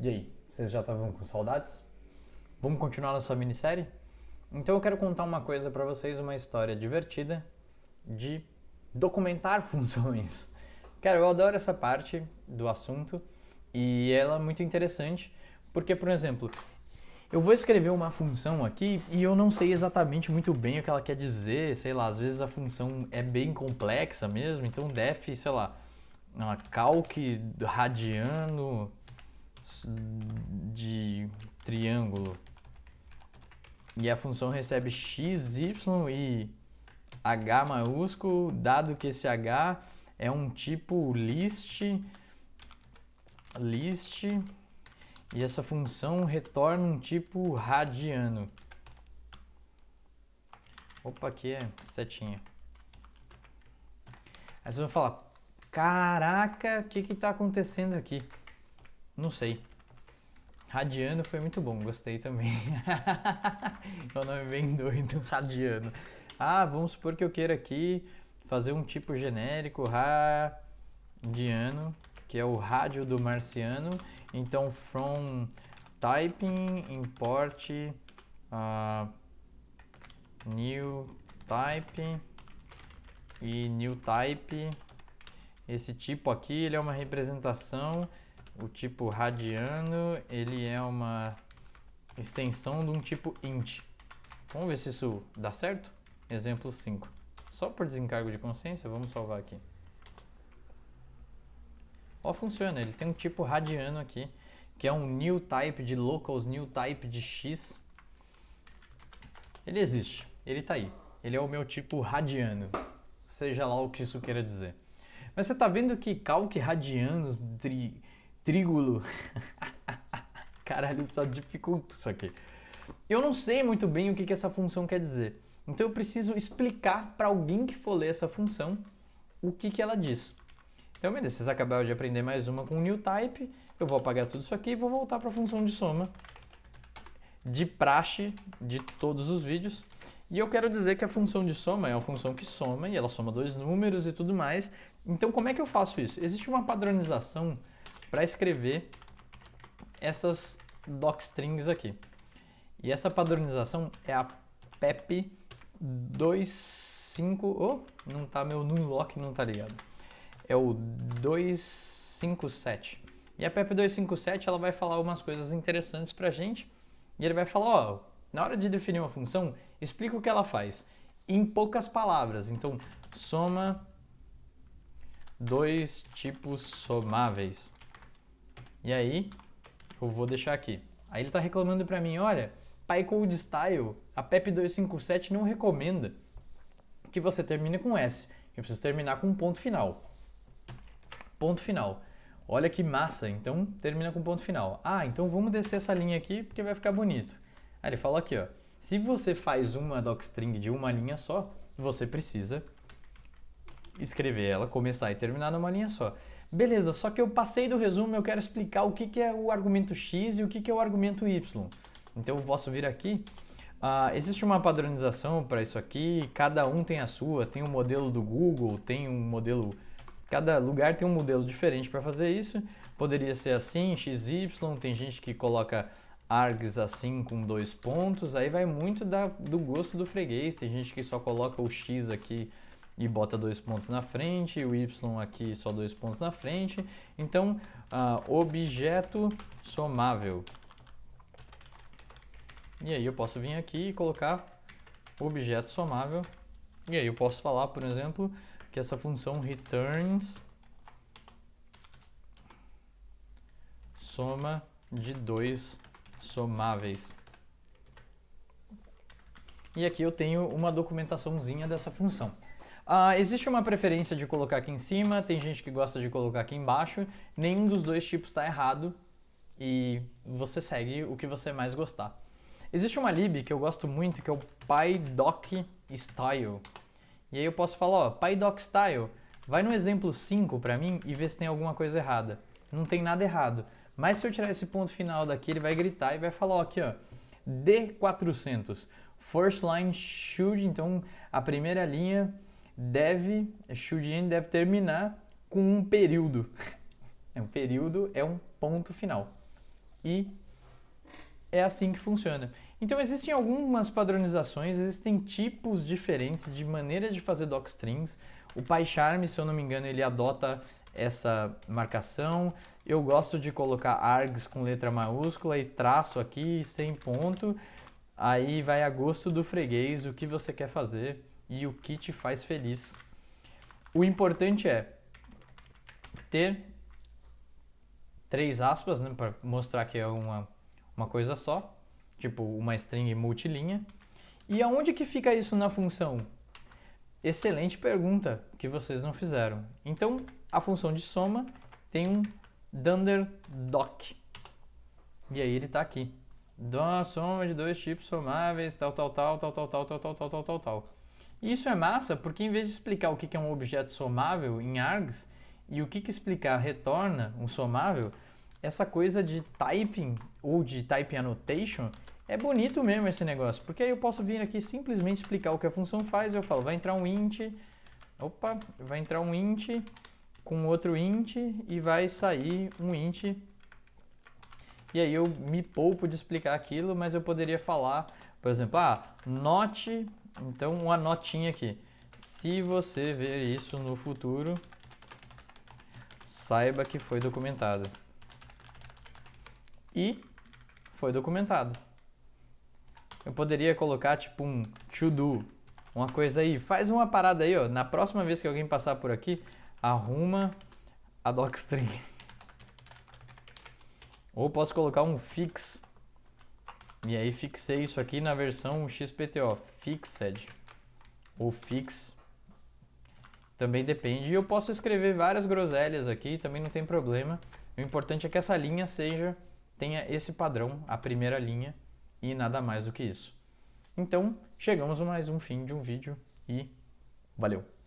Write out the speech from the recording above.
E aí, vocês já estavam com saudades? Vamos continuar na sua minissérie? Então eu quero contar uma coisa para vocês, uma história divertida de documentar funções. Cara, eu adoro essa parte do assunto e ela é muito interessante porque, por exemplo, eu vou escrever uma função aqui e eu não sei exatamente muito bem o que ela quer dizer, sei lá, às vezes a função é bem complexa mesmo, então def, sei lá, calc radiano de triângulo e a função recebe x, y e h maiúsculo, dado que esse h é um tipo list, list e essa função retorna um tipo radiano. Opa, aqui é setinha. Aí você vai falar, caraca, o que que tá acontecendo aqui? Não sei. Radiano foi muito bom, gostei também. é um nome bem doido, Radiano. Ah, vamos supor que eu queira aqui fazer um tipo genérico radiano, que é o rádio do marciano. Então, from typing, import uh, new type e new type. Esse tipo aqui, ele é uma representação o tipo radiano, ele é uma extensão de um tipo int. Vamos ver se isso dá certo? Exemplo 5. Só por desencargo de consciência, vamos salvar aqui. Ó, funciona, ele tem um tipo radiano aqui, que é um new type de locals, new type de x. Ele existe, ele está aí. Ele é o meu tipo radiano, seja lá o que isso queira dizer. Mas você está vendo que calc radianos, tri, trígulo. Caralho, só dificulta isso aqui. Eu não sei muito bem o que, que essa função quer dizer. Então eu preciso explicar para alguém que for ler essa função o que, que ela diz. Então, beleza, vocês acabaram de aprender mais uma com new type. Eu vou apagar tudo isso aqui e vou voltar para a função de soma de praxe de todos os vídeos. E eu quero dizer que a função de soma é uma função que soma e ela soma dois números e tudo mais. Então, como é que eu faço isso? Existe uma padronização para escrever essas docstrings aqui. E essa padronização é a PEP 25... Oh, não tá meu nunlock, não tá ligado. É o 257. E a PEP 257 ela vai falar umas coisas interessantes pra gente. E ele vai falar, ó, na hora de definir uma função, explica o que ela faz. Em poucas palavras. Então, soma dois tipos somáveis. E aí, eu vou deixar aqui. Aí ele está reclamando para mim, olha, PyCode Style, a PEP 257 não recomenda que você termine com S. Eu preciso terminar com um ponto final. Ponto final. Olha que massa, então termina com ponto final. Ah, então vamos descer essa linha aqui porque vai ficar bonito. Aí ele fala aqui, ó. Se você faz uma docstring de uma linha só, você precisa escrever ela, começar e terminar numa linha só. Beleza, só que eu passei do resumo, eu quero explicar o que, que é o argumento x e o que, que é o argumento y. Então eu posso vir aqui. Uh, existe uma padronização para isso aqui, cada um tem a sua, tem um modelo do Google, tem um modelo... Cada lugar tem um modelo diferente para fazer isso. Poderia ser assim, XY, tem gente que coloca args assim com dois pontos, aí vai muito da, do gosto do freguês, tem gente que só coloca o x aqui e bota dois pontos na frente, o y aqui só dois pontos na frente. Então, uh, objeto somável. E aí eu posso vir aqui e colocar objeto somável. E aí eu posso falar, por exemplo, que essa função returns soma de dois somáveis. E aqui eu tenho uma documentaçãozinha dessa função. Uh, existe uma preferência de colocar aqui em cima, tem gente que gosta de colocar aqui embaixo. Nenhum dos dois tipos está errado e você segue o que você mais gostar. Existe uma lib que eu gosto muito, que é o PyDocStyle. E aí eu posso falar, ó, PyDocStyle, vai no exemplo 5 para mim e vê se tem alguma coisa errada. Não tem nada errado. Mas se eu tirar esse ponto final daqui, ele vai gritar e vai falar, ó, aqui, ó, D400, first line should, então a primeira linha deve, end deve terminar com um período. É um período é um ponto final. e é assim que funciona. Então existem algumas padronizações, existem tipos diferentes de maneira de fazer docstrings. O PyCharm, se eu não me engano, ele adota essa marcação. Eu gosto de colocar args com letra maiúscula e traço aqui sem ponto. Aí vai a gosto do freguês o que você quer fazer e o que te faz feliz. O importante é ter três aspas, né, para mostrar que é uma, uma coisa só, tipo uma string multilinha. E aonde que fica isso na função? Excelente pergunta que vocês não fizeram. Então, a função de soma tem um dunder doc. E aí ele está aqui. Dá soma de dois tipos somáveis, tal, tal, tal, tal, tal, tal, tal, tal, tal, tal, tal, tal. Isso é massa porque em vez de explicar o que é um objeto somável em args e o que, que explicar retorna um somável, essa coisa de typing ou de type annotation é bonito mesmo esse negócio, porque aí eu posso vir aqui simplesmente explicar o que a função faz, eu falo, vai entrar um int, opa, vai entrar um int com outro int e vai sair um int. E aí eu me poupo de explicar aquilo, mas eu poderia falar, por exemplo, ah, not então, uma notinha aqui. Se você ver isso no futuro, saiba que foi documentado. E foi documentado. Eu poderia colocar tipo um to do, uma coisa aí. Faz uma parada aí, ó. Na próxima vez que alguém passar por aqui, arruma a docstring. Ou posso colocar um fix e aí fixei isso aqui na versão XPTO, fixed ou fix. Também depende. E eu posso escrever várias groselhas aqui, também não tem problema. O importante é que essa linha seja tenha esse padrão, a primeira linha, e nada mais do que isso. Então, chegamos a mais um fim de um vídeo e valeu!